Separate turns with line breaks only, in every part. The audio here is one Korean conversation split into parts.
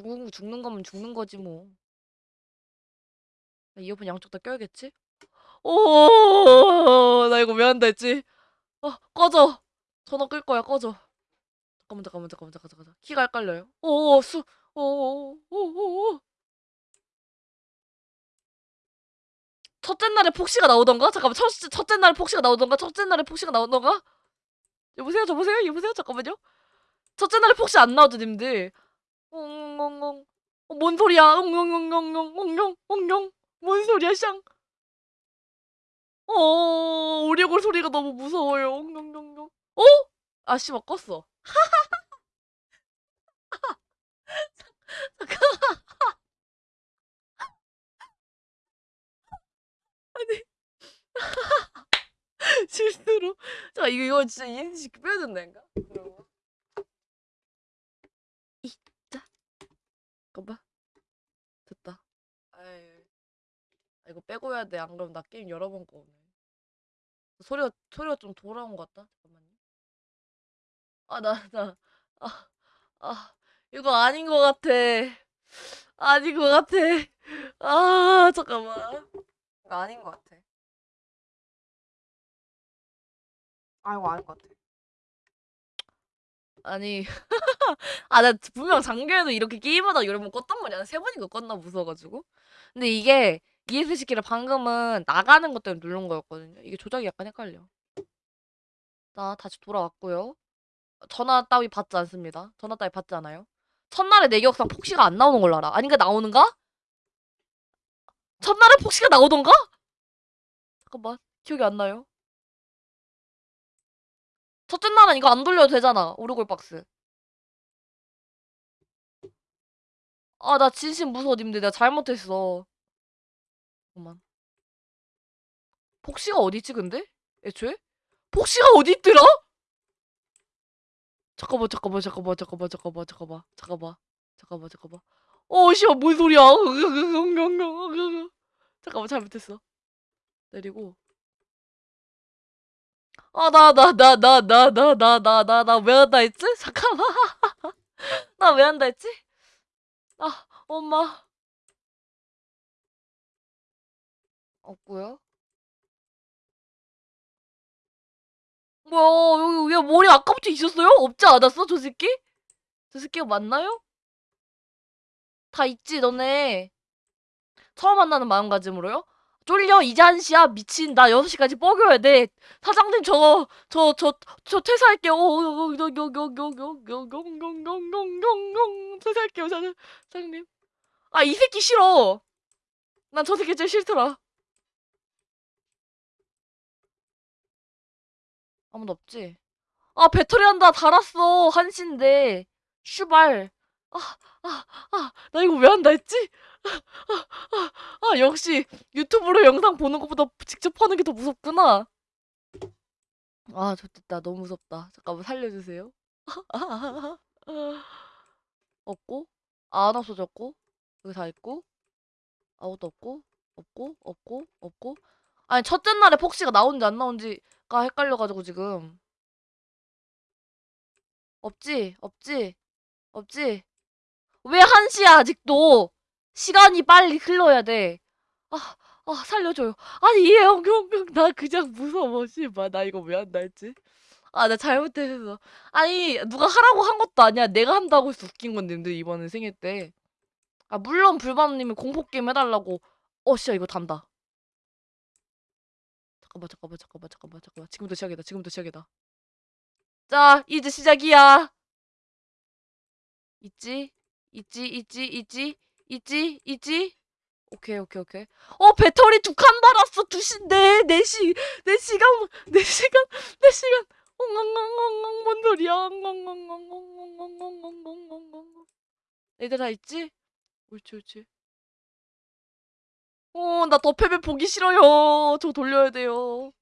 죽는 죽는 거면 죽는 거지 뭐. 나 이어폰 양쪽 다 껴야겠지? 오, 나 이거 왜 한다 했지? 어, 꺼져. 전화 끌 거야, 꺼져. 잠깐만, 잠깐만, 잠깐만, 잠깐만, 잠깐만. 키가 헷갈려요. 오, 수, 오, 오, 오, 오, 오. 첫째 날에 폭시가 나오던가? 잠깐만, 첫, 첫째 날에 폭시가 나오던가? 첫째 날에 폭시가 나오던가? 여보세요, 여보세요, 여보세요, 잠깐만요. 첫째 날에 폭시 안 나오죠, 님들? 엉엉엉. 어, 뭔 소리야? 엉엉엉엉엉, 엉엉, 엉엉. 뭔 소리야, 샹? 어, 오리골 소리가 너무 무서워요. 엉엉엉엉. 어? 아, 씨발, 껐어. 실수로. 자, 이거, 이거 진짜 인식 빼야 된다니까? 그러고. 이자. 잠깐만. 됐다. 아이. 아, 이거 빼고 해야 돼. 안 그러면 나 게임 여러 번 꺼네. 소리가, 소리가 좀 돌아온 것 같다. 잠깐만요. 아, 나, 나. 아, 아. 이거 아닌 것 같아. 아닌 것 같아. 아, 잠깐만. 아닌 것 같아. 아, 이거 아닌 것 같아. 아니, 아, 나 분명 장기에도 이렇게 게임하다 여러 번 껐단 말이야. 세 번인가 껐나 무서워가지고. 근데 이게 ES 시키를 방금은 나가는 것 때문에 누른 거였거든요. 이게 조작이 약간 헷갈려. 자, 다시 돌아왔고요. 전화 따위 받지 않습니다. 전화 따위 받지 않아요. 첫날에 내 기억상 폭시가 안 나오는 걸로 알아. 아닌가 나오는가? 첫날에 폭시가 나오던가? 잠깐만 기억이 안 나요. 첫째 날은 이거 안 돌려도 되잖아. 오르골 박스. 아, 나 진심 무서워, 님들. 내가 잘못했어. 잠깐만. 폭시가 어디 있지, 근데? 애초에? 폭시가 어디 있더라? 잠깐만, 잠깐만, 잠깐만, 잠깐만, 잠깐만, 잠깐만, 잠깐만, 잠깐만, 잠깐만. 어, 씨발, 뭔 소리야? 잠깐만, 잘못했어. 내리고. 아, 나, 나, 나, 나, 나, 나, 나, 나, 나, 나, 왜 한다 했지? 잠깐만. 나 왜 한다 했지? 아, 엄마. 없고요. 뭐야, 여기, 왜 머리 아까부터 있었어요? 없지 않았어, 저 새끼? 저 새끼가 맞나요? 다 있지, 너네. 처음 만나는 마음가짐으로요? 쫄려 이제 1시야 미친 나 6시까지 뻐겨야 돼 사장님 저 저 저 저 퇴사할게요 퇴사할게요 사장, 사장님 아 이 새끼 싫어 난 저 새끼 제일 싫더라 아무도 없지 아 배터리 한다 달았어 한시인데 슈발 아 아 아 나 이거 왜 한다 했지? 아, 역시 유튜브로 영상 보는 것보다 직접 하는 게 더 무섭구나. 아, 좋겠다. 너무 무섭다. 잠깐만 살려주세요. 없고? 안 없어졌고? 여기 다 있고? 아무것도 없고? 없고? 없고? 없고? 아니 첫째 날에 폭시가 나온지 안 나온지가 헷갈려가지고 지금. 없지? 없지? 없지 왜 한시야 아직도 시간이 빨리 흘러야 돼. 아, 아 살려줘요. 아니 얘형 형형 나 그냥 무서워 씨발 나 이거 왜 한다 했지? 아 나 잘못했어. 아니 누가 하라고 한 것도 아니야. 내가 한다고 해서 웃긴 건데 들 이번에 생일 때. 아 물론 불밤님이 공포 게임 해달라고. 어 씨야 이거 단다. 잠깐만 잠깐만 잠깐만 잠깐만 잠깐만 지금부터 시작이다 지금부터 시작이다. 자 이제 시작이야. 있지 있지 있지 있지 있지? 있지? 오케이 오케이 오케이. 어 배터리 두칸 달았어. 두시인데 네시 네시간 네시간 네시간. 엉엉엉엉엉 뭔 소리야? 엉엉엉엉엉엉엉엉엉엉엉 다 있지? 옳지 옳지 어나 더패배 보기 싫어요. 저 돌려야 돼요.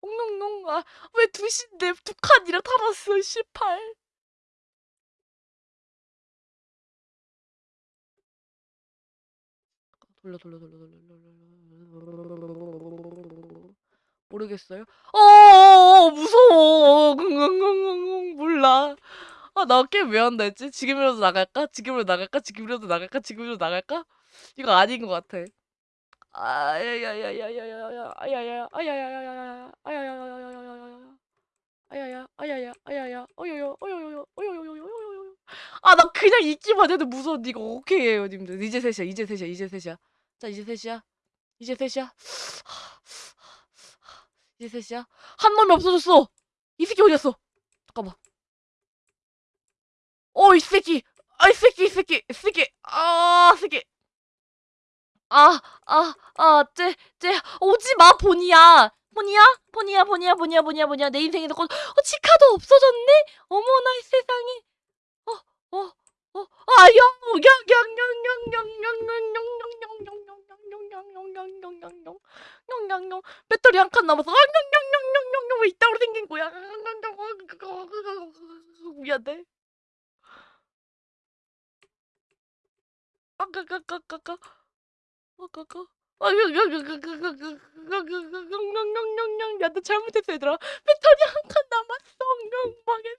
엉엉엉 아왜 두시인데 두 칸이라 달았어? 18 돌려 돌려 돌려 돌려 돌려 모르겠어요? 어 무서워 몰라 아, 나 게임 왜 한다 했지? 지금이라도 나갈까? 지금이라도 나갈까? 지금이라도 나갈까? 지금이라도 나갈까? 이거 아닌 것 같아. 아야야야야야야야 아야야 아야야야야야 아야야야야야야야 아야야 아야야 아야야 어요요 어요요 어요요요요요요 아나 그냥 있기만 해도 무서워 이거 오케이 해요 님들 이제 셋이야 이제 셋이야 이제 셋이야 자 이제 셋이야 이제 셋이야 이제 셋이야 한 놈이 없어졌어 이 새끼 어디갔어 잠깐만 어 이 새끼 아 이 새끼 이 새끼 이 새끼 아 새끼 아, 아, 아, 쟤, 쟤, 오지 마, 보니야. 보니야? 보니야, 보니야, 보니야, 보니야, 보니야. 내 인생에서 거, 어, 치카도 없어졌네? 어머나, 이 세상에. 어, 어, 어, 아. 배터리 한 칸 남았어. 아, 왜 이따구로 생긴 거야? 미안해. 까까까까까 까. 까까까. 아.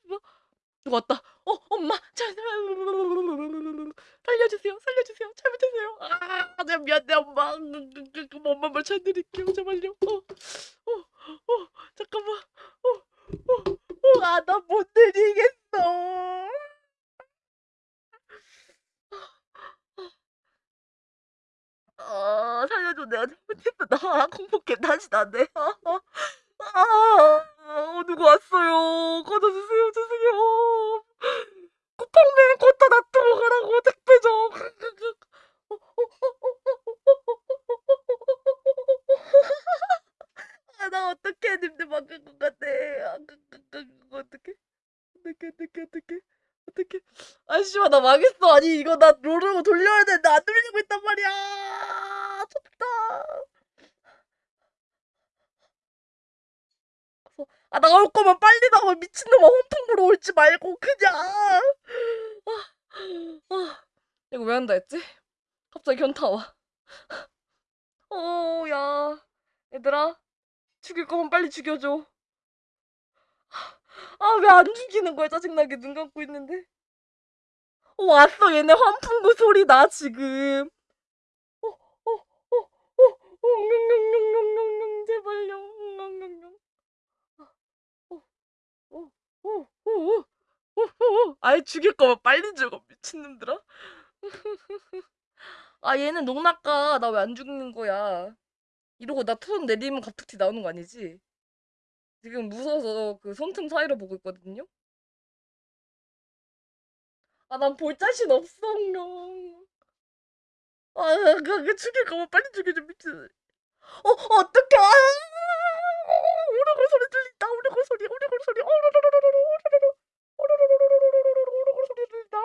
누 가 왔다. 어, 엄마. 잘, 살려주세요. 살려주세요. 잘못했어요. 아, 내가 미안해, 엄마. 엄마 말 잘 드릴게요. 제발요. 어, 어, 어, 잠깐만. 어, 어, 어, 아, 나 못 드리겠어. 아, 살려줘. 내가 잘못했어. 나 공포게 다시 안 돼. 누구 왔어요. 꺼져주세요. 죄송해요. 쿠팡맨 걷다 놔두고 가라고 택배 좀. 아, 나 어떡해. 님들 막을 것 같아. 아, 그, 그, 그, 어떡해. 어떡해, 어떡해, 어떡해. 어떡해. 아, 씨발, 나 망했어. 아니, 이거 나 롤을 돌려야 되는데 안 돌리고 있단 말이야. 졌다. 아, 나올 거면 빨리 나와. 미친놈아, 홈풍으로 올지 말고, 그냥. 아, 아. 이거 왜 한다 했지? 갑자기 현타 와. 어, 야. 얘들아, 죽일 거면 빨리 죽여줘. 아, 왜 안 죽이는 거야? 짜증나게 눈 감고 있는데. 어, 왔어. 얘네 환풍구 소리 나, 지금. 어, 어, 어, 어, 어, 웅웅웅웅웅웅, 제발요. 웅웅웅웅. 어, 어, 어, 어, 어, 어, 어. 아예 죽일 거면 빨리 죽어, 미친놈들아. 아, 얘는 농락가. 나 왜 안 죽는 거야? 이러고 나 투손 내리면 갑툭튀 나오는 거 아니지? 지금 무서워서 그 손틈 사이로 보고 있거든요? 아, 난 볼 자신 없어, 형. 아, 그, 그 죽일 거면 빨리 죽여줘, 미친. 어, 어떡해. 아, 오르골 소리 들린다, 오르골 소리, 오르골 소리. 오르르르르르, 오르르르. 오르르르르 맛있다.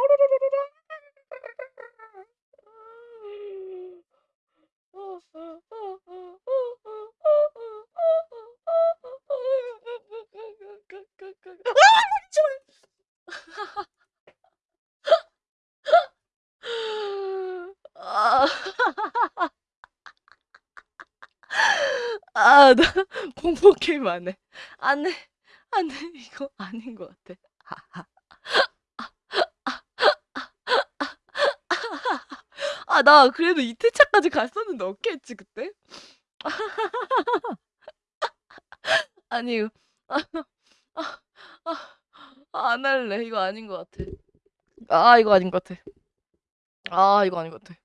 아, 나 공포 게임 안 해. 안 해. 안 해. 이거 아닌 것 같아. 아, 나 그래도 이틀차까지 갔었는데 어떻게 했지, 그때? 아니, 아, 아, 아, 아, 안 할래. 이거 아닌 것 같아. 아, 이거 아닌 것 같아. 아, 이거 아닌 것 같아.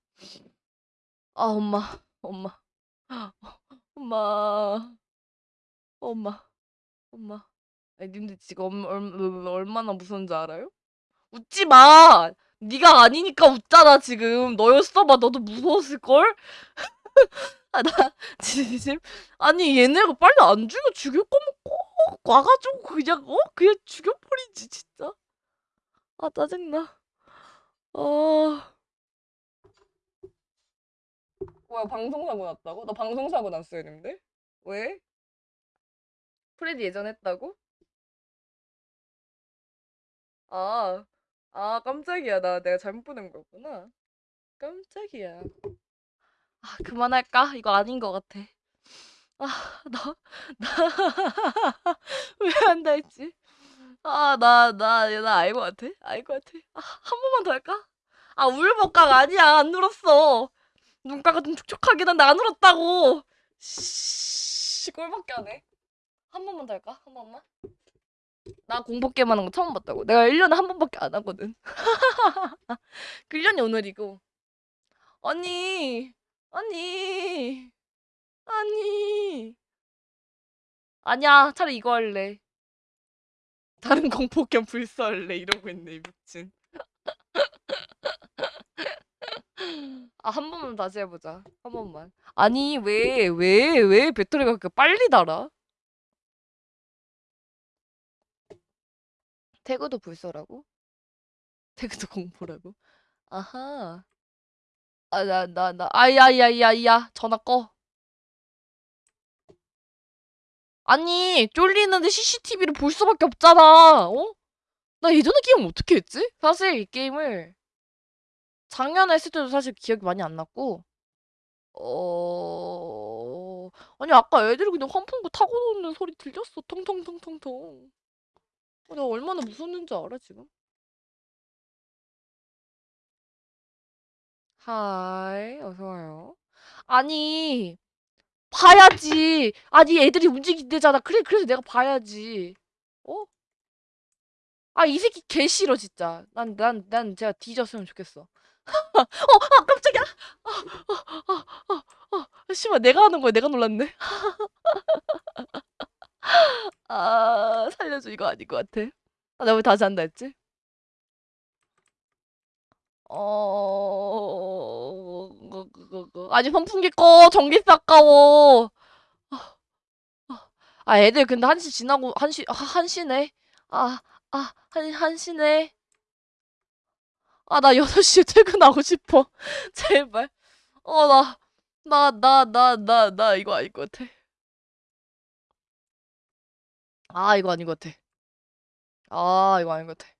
아, 엄마, 엄마, 엄마, 엄마, 엄마. 아니, 님들 지금 얼마나 무서운지 알아요? 웃지 마! 네가 아니니까 웃잖아, 지금. 너였어봐, 너도 무서웠을걸? 아, 나, 진심. 아니, 얘네가 빨리 안 죽여, 죽일 거면 꼭 와가지고 그냥, 어? 그냥 죽여버리지, 진짜. 아, 짜증나. 아. 뭐야, 방송사고 났다고? 나 방송사고 났어요, 님들? 왜? 프레디 예전 했다고? 아, 아, 깜짝이야. 나 내가 잘못 보낸 거구나. 깜짝이야. 아, 그만할까? 이거 아닌 것 같아. 아, 나, 나, 왜 한다 했지? 아, 나, 나, 나 알 것 같아. 알 것 같아. 아, 한 번만 더 할까? 아, 울먹각 아니야. 안 울었어. 눈가가 좀 촉촉하긴 한데 안 울었다고. 씨, 꼴밖에 안 해. 한 번만 더 할까? 한 번만? 나 공포 게임 하는 거 처음 봤다고. 내가 1년에 한 번밖에 안 하거든. 그 1년이 오늘이고. 아니, 아니, 아니. 아니야, 차라리 이거 할래. 다른 공포 게임 불사할래. 이러고 있네, 이 미친. 아, 한 번만 다시 해보자. 한 번만. 아니, 왜, 왜, 왜 배터리가 그렇게 빨리 닳아? 태그도 불사라고? 태그도 공포라고? 아하. 아, 나, 나, 나, 아야, 야, 야, 야, 전화 꺼. 아니, 쫄리는데 CCTV를 볼 수밖에 없잖아. 어? 나 예전에 게임 어떻게 했지? 사실 이 게임을 작년에 했을 때도 사실 기억이 많이 안 났고, 어, 아니, 아까 애들이 그냥 환풍구 타고 노는 소리 들렸어. 통통통통통. 어, 내가 얼마나 무섭는지 알아, 지금? Hi, 어서 와요. 아니, 봐야지. 아니, 애들이 움직인대잖아. 그래, 그래서 내가 봐야지. 어? 아, 이 새끼 개 싫어, 진짜. 난, 난, 난 제가 뒤졌으면 좋겠어. 어, 아, 깜짝이야! 아, 아, 아, 아, 아, 씨발, 내가 하는 거야. 내가 놀랐네. 아, 살려줘. 이거 아닌 것 같아. 아, 나 왜 다시 한다 했지? 어. 아니, 선풍기 꺼. 전기세 아까워. 아, 아, 아, 애들 근데 한시 지나고, 한시, 아, 한시네. 아, 아, 한, 한시네. 아, 나 6시에 퇴근하고 싶어. 제발. 어, 나, 나, 나, 나, 나, 나, 이거 아닐 것 같아. 아, 이거 아닌 것 같아. 아, 이거 아닌 것 같아.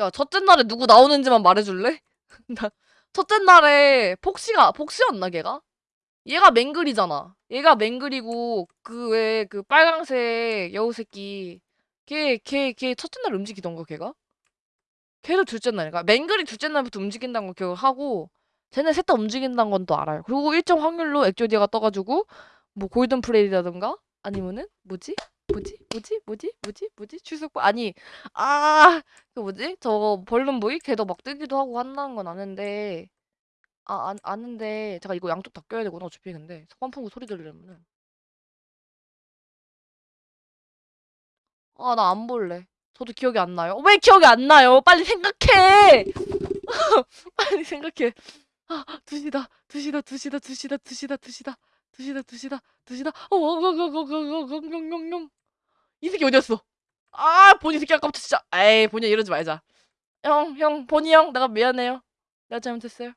야, 첫째 날에 누구 나오는지만 말해줄래? 나, 첫째 날에 폭시가, 폭시였나, 걔가? 얘가 맹글이잖아. 얘가 맹글이고, 그 왜, 그 빨강색 여우 새끼. 걔, 걔, 걔 첫째 날 움직이던가, 걔가? 걔도 둘째 날인가? 맹글이 둘째 날부터 움직인다는 거 기억하고, 쟤네 셋 다 움직인다는 건 또 알아요. 그리고 일정 확률로 액조디아가 떠가지고, 뭐 골든 프레이라든가, 아니면은, 뭐지? 뭐지? 뭐지? 뭐지? 뭐지? 뭐지? 출석부? 아니, 아, 그 뭐지? 저 벌룬보이? 걔도 막 뜨기도 하고 한다는 건 아는데, 아, 아 아는데, 제가 이거 양쪽 다 껴야 되구나, 어차피 근데. 선풍구 소리 들으려면은. 아, 나 안 볼래. 저도 기억이 안 나요. 왜 기억이 안 나요? 빨리 생각해! 빨리 생각해. 아, 2시다, 2시다, 2시다, 2시다, 2시다, 2시다, 2시다, 2시다, 2시다, 어, 어, 어, 어, 어, 어, 어, 어, 어, 어, 이 새끼 어디였어? 아, 보니 새끼 아까부터 진짜. 에이, 보니 이러지 말자. 형, 형, 보니 형, 내가 미안해요. 내가 잘못했어요.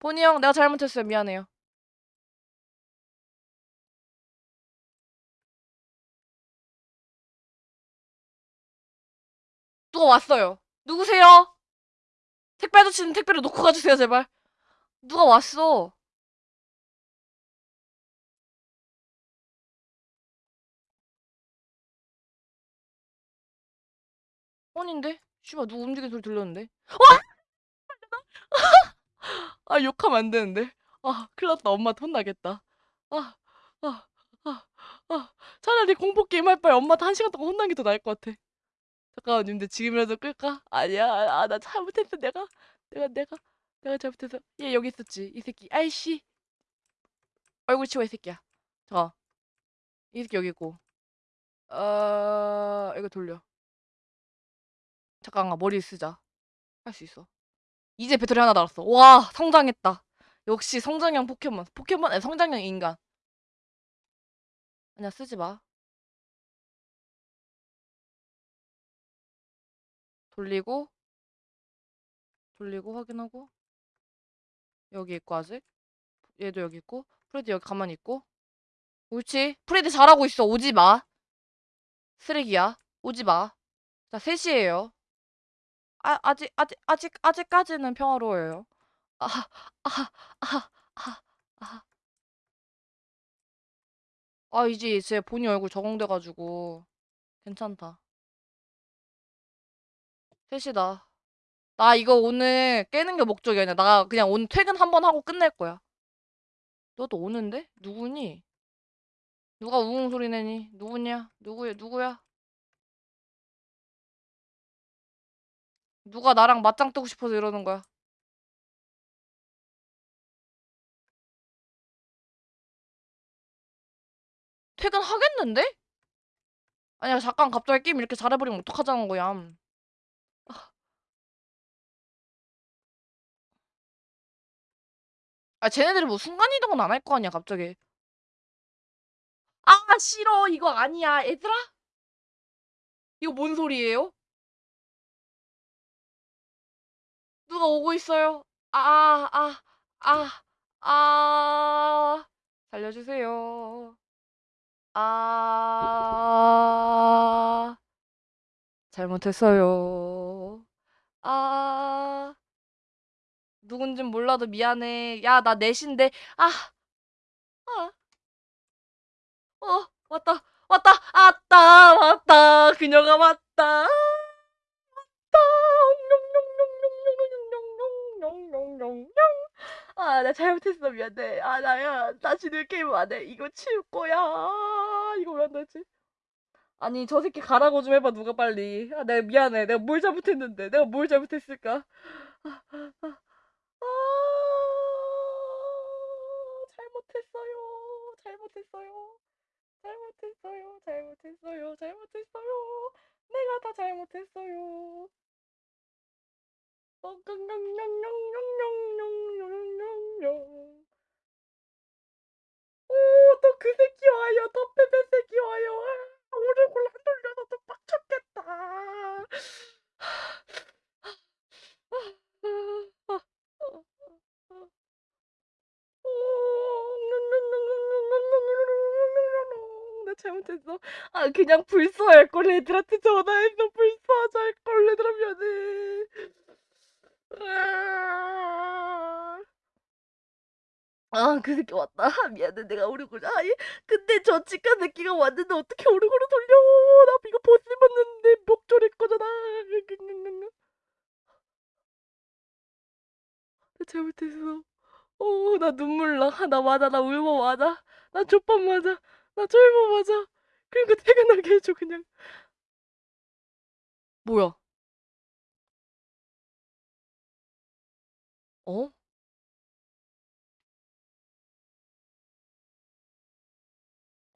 보니 형, 내가 잘못했어요. 미안해요. 누가 왔어요. 누구세요? 택배 아저씨는 택배를 놓고 가주세요, 제발. 누가 왔어? 아닌데? 씨발, 누구 움직이는 소리 들렸는데? 와! 아, 욕하면 안 되는데. 아, 큰일 났다. 엄마한테 혼나겠다. 아, 아, 아, 아. 차라리 공포 게임 할 바에 엄마한테 한 시간 동안 혼나는 게더 나을 것 같아. 잠깐만, 근데 지금이라도 끌까? 아니야, 아, 나 잘못했어, 내가. 내가, 내가, 내가 잘못했어. 얘 여기 있었지, 이 새끼. 아이씨. 얼굴 치워, 이 새끼야. 자, 이 새끼 여기 있고. 어, 이거 돌려. 잠깐만, 머리 쓰자. 할 수 있어. 이제 배터리 하나 달았어. 와, 성장했다. 역시 성장형 포켓몬. 포켓몬, 아니, 성장형 인간. 아니야, 쓰지 마. 돌리고, 돌리고, 확인하고. 여기 있고, 아직. 얘도 여기 있고. 프레디 여기 가만히 있고. 옳지. 프레디 잘하고 있어. 오지 마. 쓰레기야. 오지 마. 자, 3시에요. 아, 아직, 아직, 아직, 아직까지는 평화로워요. 아, 아, 아, 아, 아. 아, 이제 제 본인 얼굴 적응돼가지고 괜찮다. 셋이다. 나 이거 오늘 깨는 게 목적이 아니야. 나 그냥 오늘 퇴근 한 번 하고 끝낼 거야. 너도 오는데? 누구니? 누가 우웅 소리 내니? 누구냐? 누구야? 누구야? 누가 나랑 맞짱 뜨고 싶어서 이러는 거야? 퇴근하겠는데? 아니야, 잠깐 갑자기 게임 이렇게 잘해버리면 어떡하자는 거야. 아, 쟤네들이 뭐 순간이동은 안 할 거 아니야, 갑자기. 아, 싫어. 이거 아니야. 얘들아? 이거 뭔 소리예요? 누가 오고 있어요? 아, 아, 아, 아, 살려주세요. 아, 잘못했어요. 아, 누군진 몰라도 미안해. 야, 나 넷인데. 아. 아. 어, 왔다. 왔다. 왔다. 왔다. 그녀가 왔다. 왔다. 아, 나 잘못했어. 미안해. 아, 나야. 다시 늘 게임 안 해. 이거 치울 거야. 이거 왜 안 되지? 아니 저 새끼 가라고 좀 해봐 누가 빨리 아 내가 미안해 내가 뭘 잘못했는데 내가 뭘 잘못했을까 아, 아, 아. 아, 잘못했어요. 잘못했어요. 잘못했어요. 잘못했어요. 잘못했어요. 내가 다 잘못했어요. 어, 깡깡깡깡깡깡깡. 아 그냥 불쏘할 걸 애들한테 전화해서 불쏘하자 할걸 얘들아 미안해. 아, 그 새끼 왔다. 아, 미안해, 내가 오르골. 아, 이- 근데 저 치과 새끼가 왔는데 어떻게 오르골을 돌려? 나 이거 버스 봤는데 목졸일 거잖아. 나 잘못했어. 어, 나 눈물 나. 아, 나 맞아, 나 울보 맞아. 나 족밥 맞아. 나 쫄보 맞아. 그러니까 퇴근하게 해줘, 그냥. 뭐야? 어?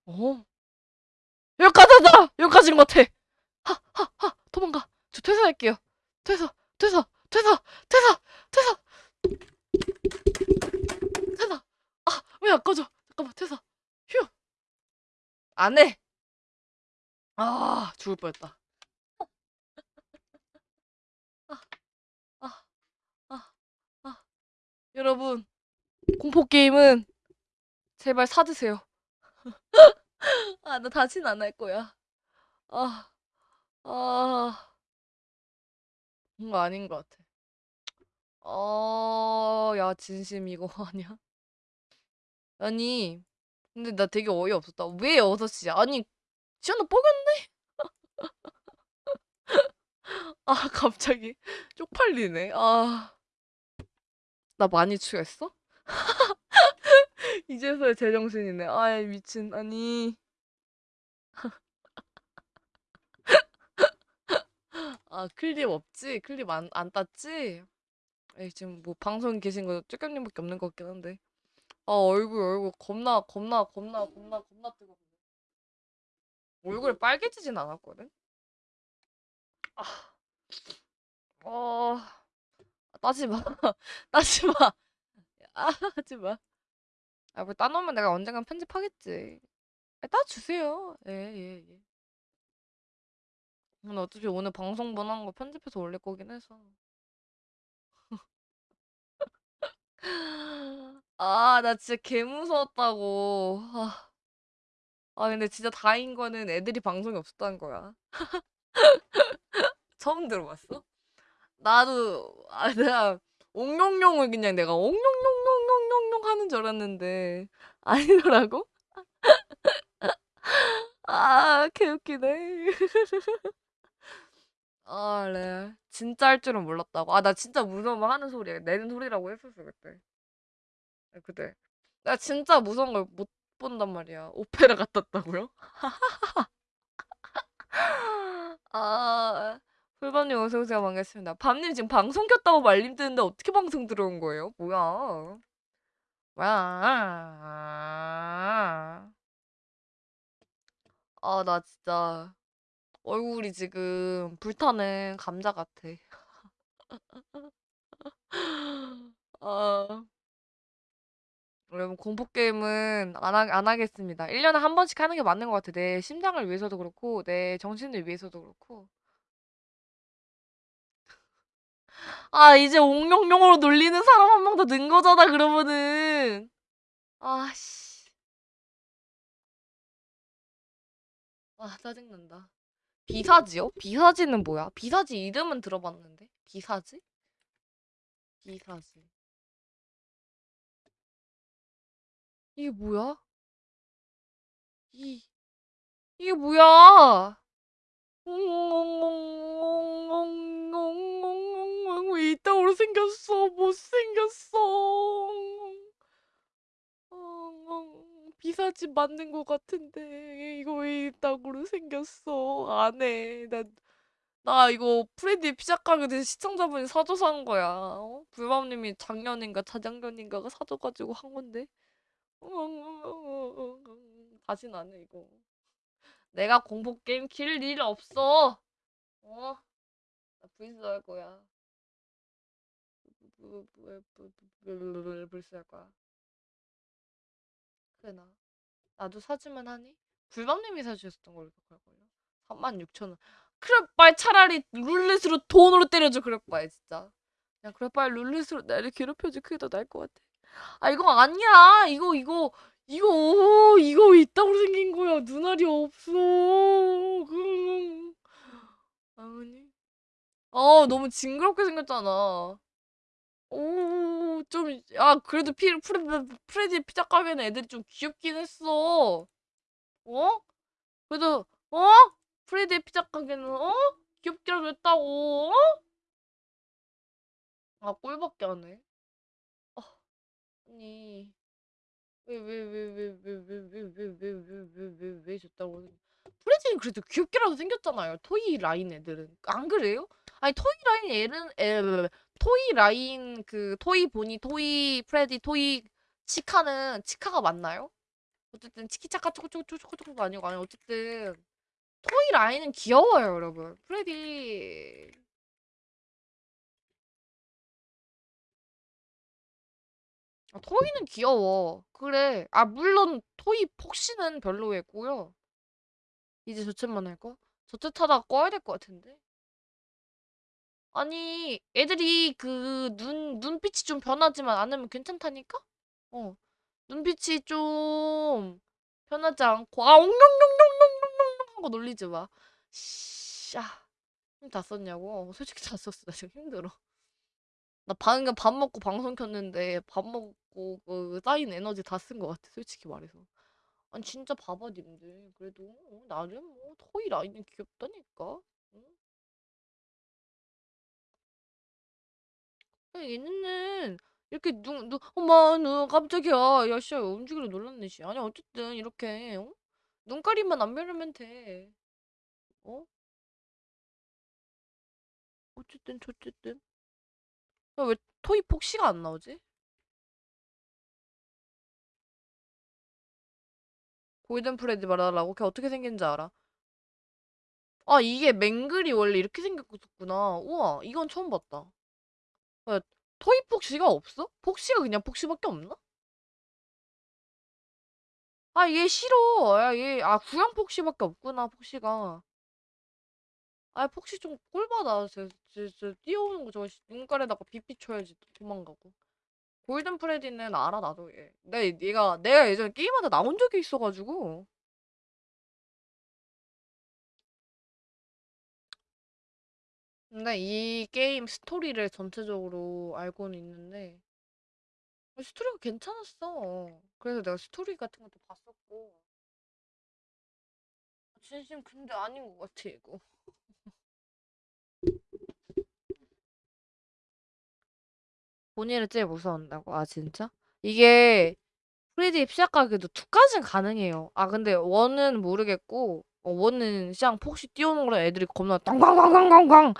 어? 여기까지다! 여기까지인 것 같아! 하, 하, 하! 도망가! 저 퇴사할게요. 퇴사, 퇴사, 퇴사, 퇴사, 퇴사! 퇴사! 아, 왜 안 꺼져? 잠깐만, 퇴사. 휴! 안 해! 아, 죽을 뻔했다. 아, 아, 아, 아. 여러분, 공포게임은 제발 사드세요. 아, 나 다신 안 할 거야. 아, 아, 뭔가 아닌 것 같아. 어, 야, 진심 이거 아니야? 아니, 근데 나 되게 어이없었다. 왜 6시야? 아니, 지연아 뽀겼네? 아, 갑자기 쪽팔리네. 아, 나 많이 취했어? 이제서야 제정신이네. 아이, 미친. 아니. 아, 클립 없지? 클립 안, 안 땄지? 에이, 지금 뭐 방송 계신 거 쪼겸님밖에 없는 것 같긴 한데. 아, 얼굴, 얼굴 겁나, 겁나, 겁나, 겁나, 겁나 뜨거워. 얼굴이 빨개지진 않았거든? 아, 어, 따지 마. 따지 마. 아, 하지 마. 아, 뭐 따놓으면 내가 언젠간 편집하겠지. 아, 따주세요. 예, 예, 예. 근데 어차피 오늘 방송 번한 거 편집해서 올릴 거긴 해서. 아, 나 진짜 개 무서웠다고. 아, 아, 근데 진짜 다행인 거는 애들이 방송이 없었다는 거야. 처음 들어봤어? 나도, 아, 내가 옹룡룡을 그냥 내가 옹룡룡룡룡룡룡 하는 줄 알았는데, 아니더라고? 아, 개웃기네. 아, 레알. 진짜 할 줄은 몰랐다고. 아, 나 진짜 무서우면 하는 소리야. 내는 소리라고 했었어, 그때. 아, 그때. 나 진짜 무서운 걸 못 본단 말이야. 오페라 갔다 왔다고요? 아, 풀밤님 어서오세요. 반갑습니다. 밤님 지금 방송 켰다고 말림 뜨는데 어떻게 방송 들어온 거예요? 뭐야. 뭐야. 아, 나 진짜 얼굴이 지금 불타는 감자 같아. 아, 여러분 공포 게임은 안, 하, 안 하겠습니다. 1년에 한 번씩 하는 게 맞는 것 같아. 내 심장을 위해서도 그렇고, 내 정신을 위해서도 그렇고. 아, 이제 옹룡룡으로 놀리는 사람 한 명 더 는 거잖아, 그러면은. 아씨. 아, 짜증난다. 비사지요? 비사지는 뭐야? 비사지 이름은 들어봤는데? 비사지? 비사지. 이게 뭐야? 이, 이게 뭐야? 왜 이따구로 생겼어? 못생겼어. 비사지 맞는 것 같은데 이거 왜 이따구로 생겼어? 안 해. 나, 나 이거 프레디 피자 가게 된 시청자분이 사줘서 한 거야. 어? 불밤님이 작년인가 재작년인가가 사줘가지고 한 건데. 다신 안 해, 이거. 내가 공포 게임 킬 일 없어. 어? 나 브이스 할 거야. 브이스 할 거야. 그나 나도 사주면 하니? 불밤님이 사주셨던 걸로 기억할걸요? 36,000원. 그래 빨 차라리 룰렛으로 돈으로 때려줘 그럴 바에 진짜. 그냥 그래 빨리 룰렛으로 나를 괴롭혀줘 그게 더 나을 것 같아. 아 이거 아니야. 이거 이거 이거 오, 이거 왜 있다고 생긴 거야. 눈알이 없어. 그 아니. 어 너무 징그럽게 생겼잖아. 오, 좀, 아, 그래도 피, 프레, 프레디 피자 가게는 애들이 좀 귀엽긴 했어. 어? 그래도, 어? 프레디 피자 가게는, 어? 귀엽게라도 했다고, 어? 아, 꼴받게 안 해. 어, 아니, 왜, 왜, 왜, 왜, 왜, 왜, 왜, 왜, 왜, 왜, 왜, 왜, 왜 줬다고. 프레디는 그래도 귀엽게라도 생겼잖아요. toy 라인 애들은. 안 그래요? 아니, toy 라인 애는, 애, toy 라인 그 toy 보니 toy 프레디 toy 치카는 치카가 맞나요? 어쨌든 치키차카 초코초코초코초코가 아니고 아니 어쨌든 toy 라인은 귀여워요 여러분 프레디 아, 토이는 귀여워 그래 아 물론 토이 폭시는 별로였고요 이제 저챗만 할까? 저챗 하다가 꺼야 될 것 같은데 아니, 애들이 그 눈, 눈빛이 좀 변하지만 않으면 괜찮다니까? 어. 눈빛이 좀 변하지 않고, 아, 옹룡룡룡룡룡룡 하고 놀리지 마. 씨, 아, 힘 다 썼냐고? 어, 솔직히 다 썼어. 나 지금 힘들어. 나 방금 밥 먹고 방송 켰는데 밥 먹고 그 쌓인 에너지 다 쓴 것 같아. 솔직히 말해서. 아니, 진짜 봐봐, 님들. 그래도, 어, 나름 뭐, 토이 라인은 귀엽다니까? 응? 얘네는 이렇게 눈, 눈, 어머, 눈 깜짝이야. 야, 씨, 움직이려 놀랐네, 씨. 아니, 어쨌든 이렇게 어? 눈가리만 안 변하면 돼. 어? 어쨌든 저쨌든. 야, 왜 토이 폭시가 안 나오지? 골든 프레디 말하라고? 걔 어떻게 생긴지 알아? 아, 이게 맹글이 원래 이렇게 생겼구나. 우와, 이건 처음 봤다. 야, 토이 폭시가 없어? 폭시가 그냥 폭시밖에 없나? 아, 얘 싫어. 야, 얘, 아, 구형 폭시밖에 없구나, 폭시가. 아, 폭시 좀 꼴받아. 저, 저, 저, 뛰어오는 거 저거 눈깔에다가 빛 비춰야지 또 도망가고. 골든 프레디는 알아, 나도 얘. 내, 얘가, 내가 예전에 게임하다 나온 적이 있어가지고. 근데 이 게임 스토리를 전체적으로 알고는 있는데, 스토리가 괜찮았어. 그래서 내가 스토리 같은 것도 봤었고. 진심 근데 아닌 것 같아 이거. 본인을 제일 무서워한다고? 아 진짜? 이게 프리디입 시작하기도 2까지는 가능해요. 아 근데 1은 모르겠고 어 1은 시장 폭시 띄우는 거라 애들이 겁나 땅땅땅땅땅땅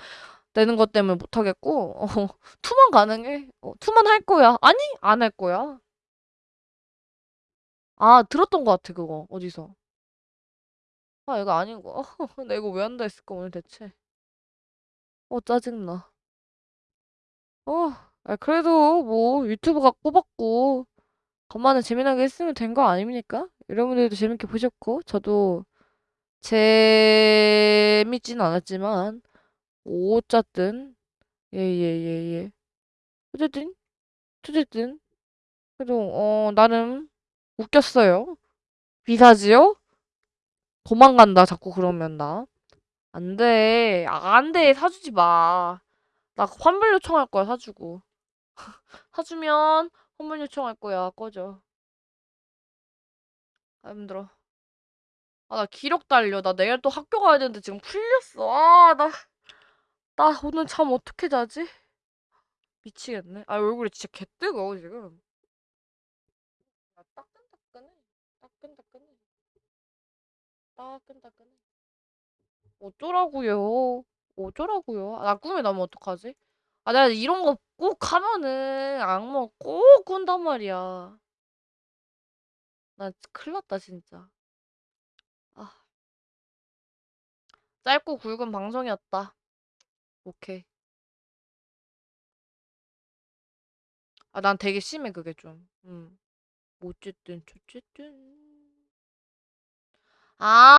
되는 것 때문에 못하겠고 어 2만 가능해. 어 2만 할 거야. 아니 안 할 거야. 아 들었던 것 같아 그거 어디서. 아 이거 아닌 거. 나 이거 왜 한다 했을까 오늘 대체. 어 짜증나. 어 아 그래도 뭐 유튜브가 뽑았고 간만에 재미나게 했으면 된 거 아닙니까? 여러분들도 재밌게 보셨고 저도 재밌진 않았지만 어쨌든 예예예예 어쨌든 어쨌든 그래도 어 나름 웃겼어요. 비사지요? 도망간다 자꾸 그러면 나. 안 돼. 아, 안 돼. 사주지 마. 나 환불 요청할 거야, 사주고. 사주면 환불 요청할 거야. 꺼져. 아, 힘들어. 아, 나 기력 달려. 나 내일 또 학교 가야 되는데 지금 풀렸어. 아, 나, 나 오늘 잠 어떻게 자지? 미치겠네. 아, 얼굴이 진짜 개뜨거워, 지금. 아, 따끈따끈해. 따끈따끈해. 따끈따끈해. 어쩌라고요. 어쩌라고요. 아, 나 꿈에 나면 어떡하지? 아, 내가 이런 거 꼭 하면은 악몽 꼭 꾼단 말이야. 나 큰일 났다, 진짜. 아. 짧고 굵은 방송이었다. 오케이. 아, 난 되게 심해, 그게 좀. 음. 어쨌든, 어쨌든. 아.